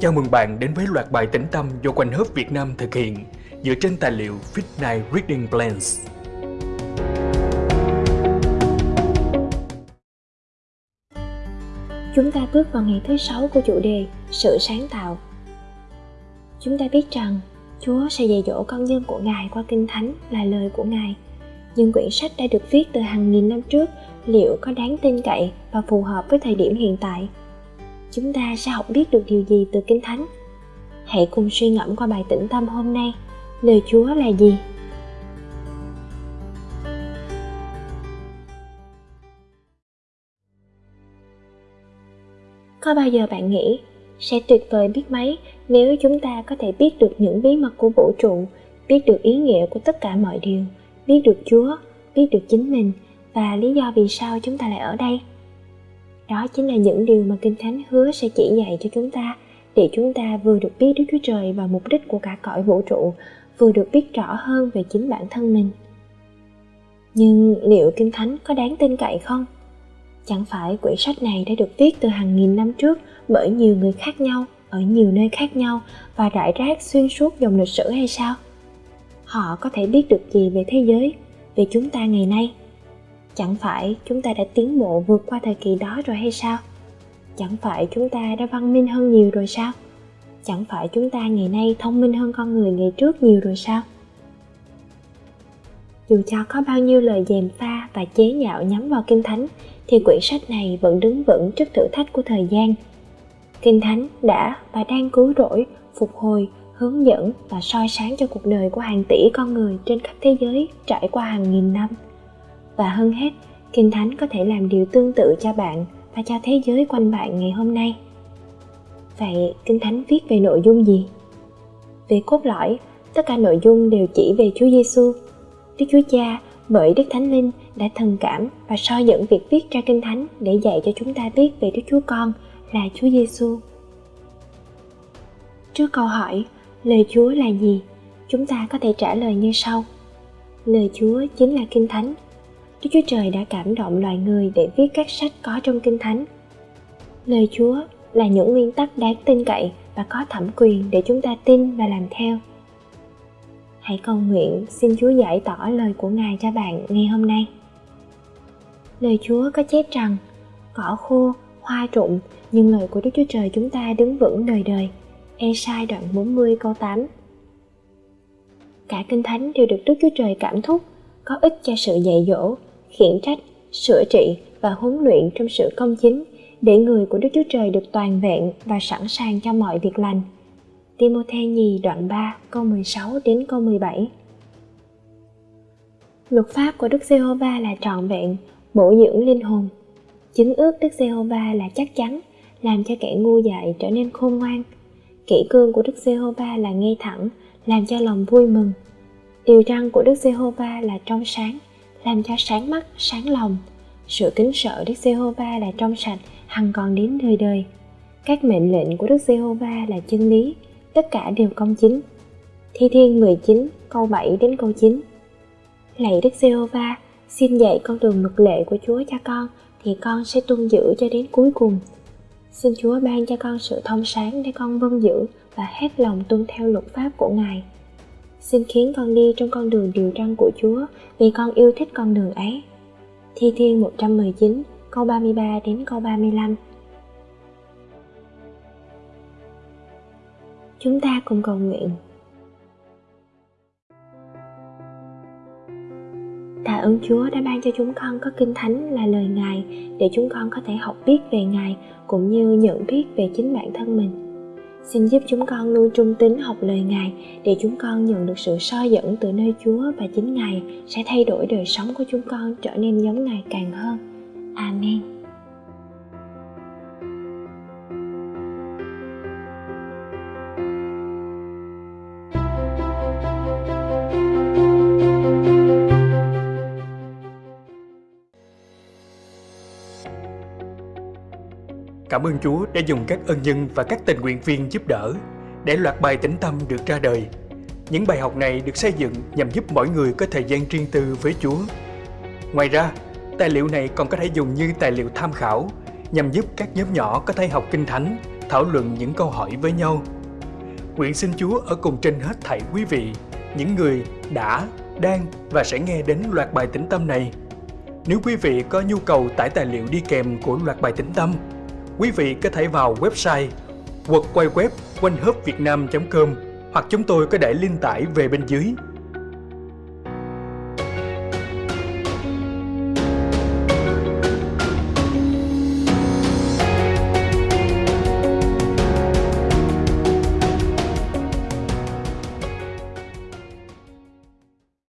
Chào mừng bạn đến với loạt bài tĩnh tâm do Quanh Hớp Việt Nam thực hiện, dựa trên tài liệu Fit Night Reading Plans. Chúng ta bước vào ngày thứ sáu của chủ đề Sự sáng tạo. Chúng ta biết rằng, Chúa sẽ dạy dỗ con dân của Ngài qua Kinh Thánh là lời của Ngài. Nhưng quyển sách đã được viết từ hàng nghìn năm trước liệu có đáng tin cậy và phù hợp với thời điểm hiện tại? Chúng ta sẽ học biết được điều gì từ Kinh Thánh? Hãy cùng suy ngẫm qua bài tĩnh tâm hôm nay. Lời Chúa là gì? Có bao giờ bạn nghĩ sẽ tuyệt vời biết mấy nếu chúng ta có thể biết được những bí mật của vũ trụ, biết được ý nghĩa của tất cả mọi điều, biết được Chúa, biết được chính mình và lý do vì sao chúng ta lại ở đây? Đó chính là những điều mà Kinh Thánh hứa sẽ chỉ dạy cho chúng ta để chúng ta vừa được biết Đức Chúa Trời và mục đích của cả cõi vũ trụ, vừa được biết rõ hơn về chính bản thân mình. Nhưng liệu Kinh Thánh có đáng tin cậy không? Chẳng phải quyển sách này đã được viết từ hàng nghìn năm trước bởi nhiều người khác nhau, ở nhiều nơi khác nhau và rải rác xuyên suốt dòng lịch sử hay sao? Họ có thể biết được gì về thế giới, về chúng ta ngày nay? Chẳng phải chúng ta đã tiến bộ vượt qua thời kỳ đó rồi hay sao? Chẳng phải chúng ta đã văn minh hơn nhiều rồi sao? Chẳng phải chúng ta ngày nay thông minh hơn con người ngày trước nhiều rồi sao? Dù cho có bao nhiêu lời dèm pha và chế nhạo nhắm vào Kinh Thánh thì quyển sách này vẫn đứng vững trước thử thách của thời gian. Kinh Thánh đã và đang cứu rỗi, phục hồi, hướng dẫn và soi sáng cho cuộc đời của hàng tỷ con người trên khắp thế giới trải qua hàng nghìn năm. Và hơn hết, Kinh Thánh có thể làm điều tương tự cho bạn và cho thế giới quanh bạn ngày hôm nay. Vậy Kinh Thánh viết về nội dung gì? Về cốt lõi, tất cả nội dung đều chỉ về Chúa Giêsu. Đức Chúa Cha bởi Đức Thánh Linh đã thần cảm và soi dẫn việc viết ra Kinh Thánh để dạy cho chúng ta biết về Đức Chúa Con là Chúa Giêsu. Trước câu hỏi, lời Chúa là gì? Chúng ta có thể trả lời như sau. Lời Chúa chính là Kinh Thánh. Đức Chúa Trời đã cảm động loài người để viết các sách có trong Kinh Thánh. Lời Chúa là những nguyên tắc đáng tin cậy và có thẩm quyền để chúng ta tin và làm theo. Hãy cầu nguyện xin Chúa giải tỏ lời của Ngài cho bạn ngày hôm nay. Lời Chúa có chép rằng, cỏ khô, hoa rụng, nhưng lời của Đức Chúa Trời chúng ta đứng vững đời đời. Esai đoạn 40 câu 8 Cả Kinh Thánh đều được Đức Chúa Trời cảm thúc, có ích cho sự dạy dỗ, khiển trách, sửa trị và huấn luyện trong sự công chính để người của Đức Chúa Trời được toàn vẹn và sẵn sàng cho mọi việc lành. Timothy nhì đoạn 3 câu 16 đến câu 17 Luật pháp của Đức Giê-hô-va là trọn vẹn, bổ dưỡng linh hồn. Chứng ước Đức Giê-hô-va là chắc chắn, làm cho kẻ ngu dại trở nên khôn ngoan. Kỷ cương của Đức Giê-hô-va là ngay thẳng, làm cho lòng vui mừng. Điều răn của Đức Giê-hô-va là trong sáng, làm cho sáng mắt, sáng lòng. Sự kính sợ Đức Giê-hô-va là trong sạch, hằng còn đến đời đời. Các mệnh lệnh của Đức Giê-hô-va là chân lý, tất cả đều công chính. Thi Thiên 19 câu 7 đến câu 9 Lạy Đức Giê-hô-va, xin dạy con đường mực lệ của Chúa cho con, thì con sẽ tuân giữ cho đến cuối cùng. Xin Chúa ban cho con sự thông sáng để con vâng giữ và hết lòng tuân theo luật pháp của Ngài. Xin khiến con đi trong con đường điều răn của Chúa, vì con yêu thích con đường ấy. Thi Thiên 119 câu 33 đến câu 35 Chúng ta cùng cầu nguyện. Tạ ơn Chúa đã ban cho chúng con có kinh thánh là lời Ngài, để chúng con có thể học biết về Ngài, cũng như nhận biết về chính bản thân mình. Xin giúp chúng con luôn trung tín học lời Ngài, để chúng con nhận được sự soi dẫn từ nơi Chúa và chính Ngài sẽ thay đổi đời sống của chúng con trở nên giống Ngài càng hơn. Amen. Cảm ơn Chúa đã dùng các ân nhân và các tình nguyện viên giúp đỡ để loạt bài tĩnh tâm được ra đời. Những bài học này được xây dựng nhằm giúp mỗi người có thời gian riêng tư với Chúa. Ngoài ra, tài liệu này còn có thể dùng như tài liệu tham khảo nhằm giúp các nhóm nhỏ có thể học kinh thánh, thảo luận những câu hỏi với nhau. Nguyện xin Chúa ở cùng trên hết thảy quý vị, những người đã, đang và sẽ nghe đến loạt bài tĩnh tâm này. Nếu quý vị có nhu cầu tải tài liệu đi kèm của loạt bài tĩnh tâm, quý vị có thể vào website quật quay web quanh com hoặc chúng tôi có để link tải về bên dưới.